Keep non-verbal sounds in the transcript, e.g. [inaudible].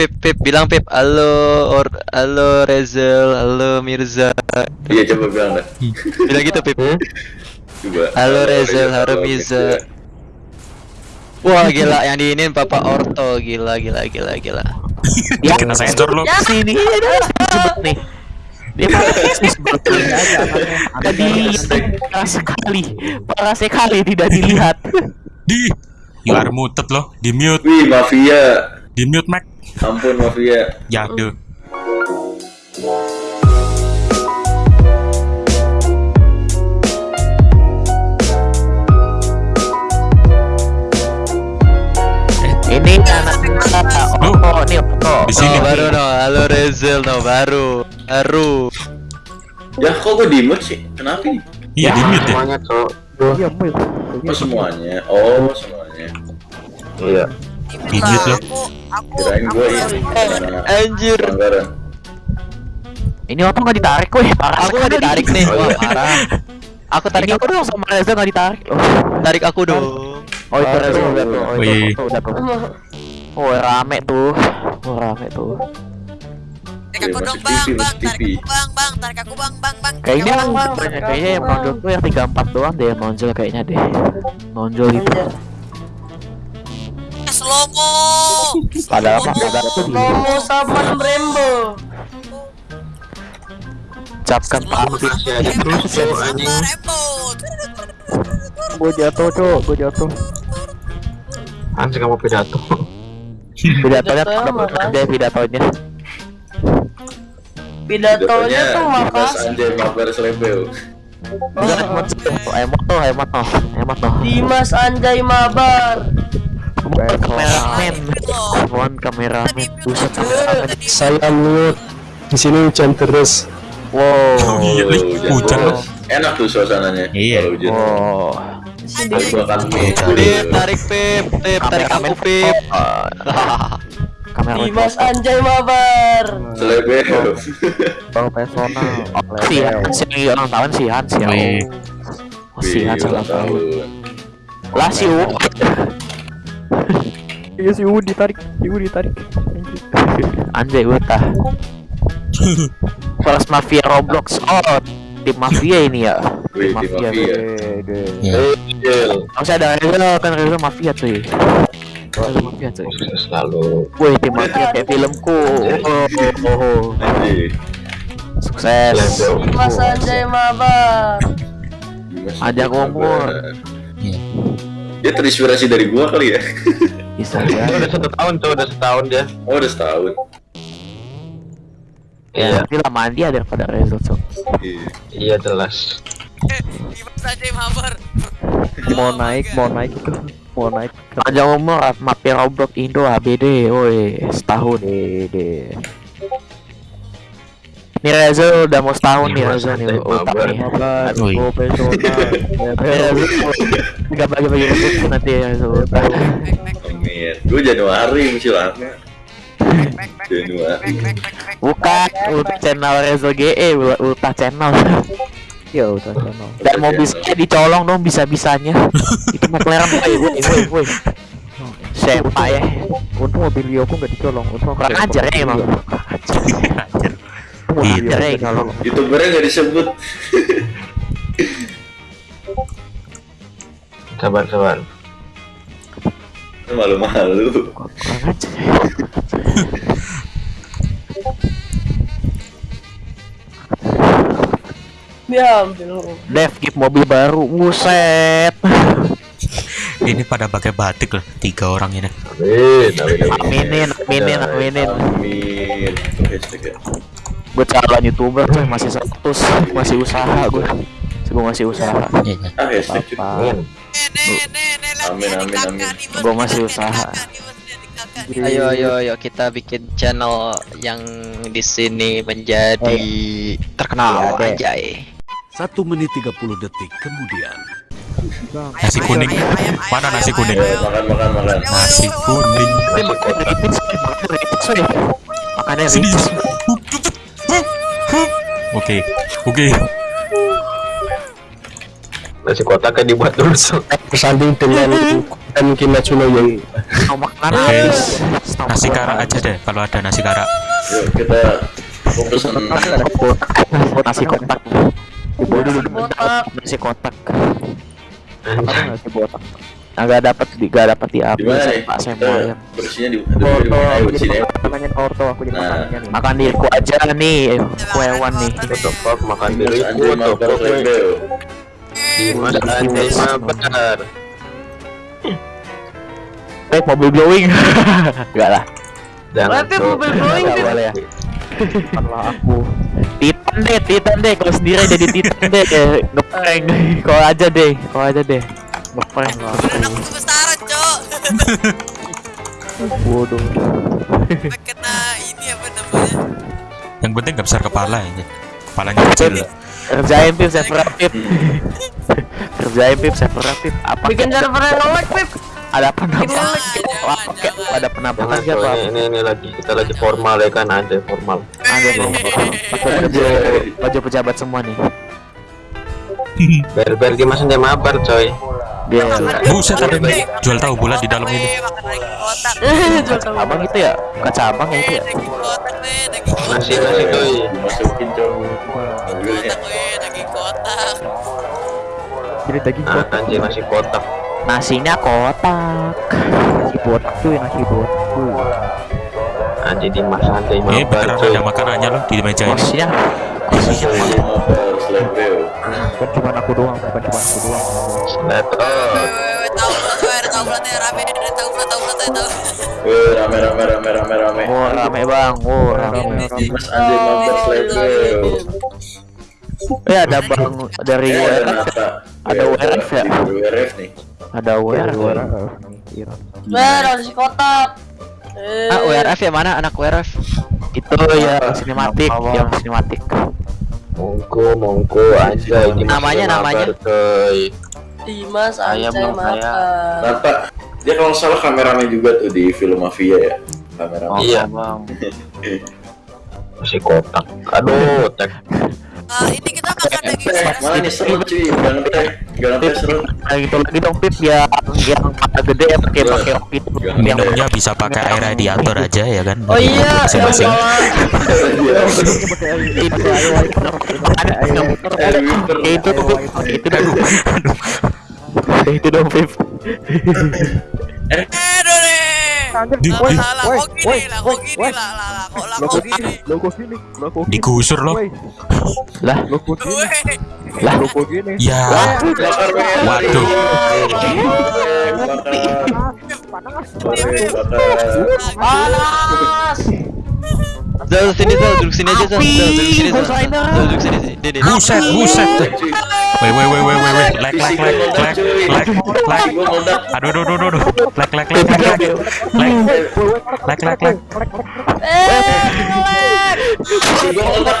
Pip Pip bilang Pip halo or halo Rezel halo Mirza Iya coba bilang dah. [laughs] bilang gitu Pip Coba. halo Rezel halo Mirza wah gila yang diinin Papa Orto gila gila gila gila [laughs] Ya, kena sensor lo. Sini disebut nih. Dia. Tadi parah sekali, parah sekali tidak dilihat. Di. You are muted lo. Di mute. Wih mafia. Di mute Mac. Ampun mafia. Jade. Ini anak kita. Oh, oh, ini oh. Di sini. baru no halo Rezel no baru baru Ya kok gue di mute sih? Kenapa ini? Iya di mute ya. Semuanya cok. Iya, Mul. Oh semuanya. Oh semuanya. Iya. Mute lo. Kirain gue ini. karena anjir. Ini apa nggak ditarik, weh? Parah aku nggak sekali. ditarik nih wah parah aku tarik aku aku dong sama Reza nggak ditarik. Oh, tarik aku dong oh itu Reza udah tuh. Oh, itu udah tuh. Oh, rame tuh. Oh, rame tuh. Tarik aku dong bang, bang, tarik aku bang, bang, tarik aku bang, bang, bang. Kayaknya aku, bang. kayaknya yang nonjol tuh yang 34 doang deh yang nonjol kayaknya deh. Nonjol itu. Eh, slow mo. Padahal apa? Padahal itu di Nomo sama Brembo. cok anjing. Rembot. Gue jatuh, cok. Gue jatuh. Anjing kamu pidato. Pidatonya tuh makasih. deh pidatonya. Pidatonya tuh makasih. Anjay mabar selebel. Enggak emot tuh, emot tuh, emot tuh, emot tuh. Dimas Anjay Mabar. Mohon kameramen, mohon kameramen, buset kameramen. Saya mute. Di sini hujan terus. Wow. Oh iya, Li. Hujan lo. Enak tuh suasananya. Iya. Hujan. Wow. Pip tarik Pip Pip tarik aku Pip [laughs] Kameramen. Dimas Anjay Mabar. Selebel. Bang personal. Si Hans yang ulang tahun si Hans ya. Wih. Oh, si Hans Wih, ulang tahun. tahun. Lah si U. Iya si U ditarik, si U ditarik. Anjay utah. Kelas mafia Roblox. Oh, tim mafia ini ya. Tim mafia. Iya. Harusnya ada Reza kan Reza mafia cuy. Reza mafia cuy. Selalu. Wih tim mafia kayak filmku. Oh, oh, oh. Sukses. Dimas Anjay Mabar. Ajak umur. Dia terinspirasi dari gua kali ya. Bisa Udah ya. satu tahun cok, udah setahun dia. Oh udah setahun. Iya. Tapi lamaan dia daripada Reza cok. Iya. Iya jelas. Mabar. Mau naik, mau naik itu. Mau naik. Panjang umur mafia Roblox Indo ABD, woi setahun deh. Nih Reza udah mau setahun nih Reza nih Anjay utang Mabar. nih. Wih. Enggak bagi-bagi rezeki nanti ya back, Amin. Gua Januari back, Januari. Bukan ulta channel Reza GE, ulta channel. [laughs] Ya ulta channel. Dan mau bisa dicolong dong bisa-bisanya. [laughs] Itu McLaren woi woi woi woi. Siapa ya? Untung mobil Lioku nggak dicolong. Untung kurang ajar ya emang. [laughs] Iya. ya kalau Youtubernya nggak disebut. Sabar sabar. Malu-malu. ya. Dev gift mobil baru, buset. Ini pada pakai batik loh. Tiga orang ini. Amin. Amin. Aminin, aminin, aminin. Amin. Itu hashtag ya. Gue calon youtuber tuh masih status, masih usaha gue. Gue masih usaha. Iya. Ah. Apa? Amin. Eh, Amin, amin. Gua masih usaha. ayo ayo ayo kita bikin channel yang di sini menjadi terkenal Iya, aja Satu menit 30 detik kemudian. Nasi kuning. Mana nasi kuning? Makan makan makan. Nasi kuning. Makannya repeat Sini. repeat. Oke. Oke. Nasi kotak kan dibuat dulu. Bersanding dengan dan Kimetsu no Yaiba. Oke. habis. Nasi kara aja deh kalau ada nasi kara. Yuk kita fokus Nasi kotak. Nasi kotak. Dibawa dulu Kotak. nasi kotak. Nasi kotak? Agak dapat di gak dapat di di mana nih? Pak mau ayam. bersihnya di di di mana? Ayo, di sini ya. Aku jadi Nah. makanannya nih. Makan diriku aja nih, aku hewan nih. Makan Mas diri Anjay what the Mabar fuck Lebel. Dimas [laughs] Anjay Mabar Eh, mobil glowing. Enggak [laughs] lah. Jangan Berarti mobil glowing, boleh ya. Kalau aku Titan deh, Titan deh. Kalau sendiri jadi Titan deh. Ngeprank. [laughs] Kau aja deh, kau aja deh. Ngeprank. Badan aku tuh besaran, Cok. [laughs] Bodoh. Kena ini apa namanya? Yang penting nggak besar kepala aja. Kepalanya kecil. Kerjain pip, server pip. [laughs] Kerjain pip, server pip. Apa? Bikin server yang nge-lag, Pip. Ada penampakan? Ada penampakan siapa? coy, ini, ini lagi kita lagi formal ya kan ada formal Ada. Pakai baju baju pejabat semua nih. Ber ber Dimas Anjay Mabar coy Dia Buset ada nih. Jual tahu bulat di dalam ini. [laughs] Jual tahu. abang itu ya? Bukan cabang ya itu ya? nasi coy Dimasukin cowok. Mobilnya. Kotak, daging kotak. Nah anjay nasi kotak Nasinya kotak. nasi botak cuy nasi botak cuy. Anjay Dimas Anjay Eh Mabar beneran ada makanannya loh di meja ini. Mas Mabar Lebel. Bukan cuma aku doang, bukan cuma aku doang. Tahu tahu rame, tahu tahu tahu. Rame rame rame rame rame. Oh rame bang, oh rame. Mas Anjay Mabar Lebel. Eh ada bang dari Eh, WRF ya? Ada WRF ya? WRF nih. Ada WRF. ya? Iya. Ber, nasi kotak. Eh, Ah, WRF ya mana anak WRF? Itu ya sinematik, yang sinematik. Mongko mongko anjay Dimas Namanya, namanya? Dimas Ayam Anjay dong, ayam. Mabar. Nata. Dia kalau salah kameramen juga tuh di film Mafia ya. Kameramen. Iya. bang. [laughs] Nasi kotak Aduh tek Ah, ini kita makan daging Eh, mana nih serut cuy, jangan deh, jangan deh serut. Nah, gitu lagi dong Pip yang yang mata gede ya pakai Iya. pakai itu Jangan yang Minumnya bisa pakai air radiator aja ya kan. Oh iya, yang Masing-masing. itu itu tuh dong itu dong Pip Eh. Di, Lah, lah, lah, kok gini lah, kok gini lah, lah, lah, kok lah, kok gini? gini. Lo kok gini? Lo kok gini? digusur loh. Woi, lah Lo kok gini? Weh, lah Lo kok gini? Ya. Waduh. Eh, bakar. panas. Zal sini Zal duduk sini aja Zal. Zal duduk sini Zal. Zal duduk sini sini. Dede. Buset, buset. Wait, wait, wait, wait, wait, wait. Lag, lag, lag, lag, lag, lag. Aduh, aduh, aduh, aduh. Lag, lag, lag, lag, lag. Lag, lag, lag, lag. Eh, lag.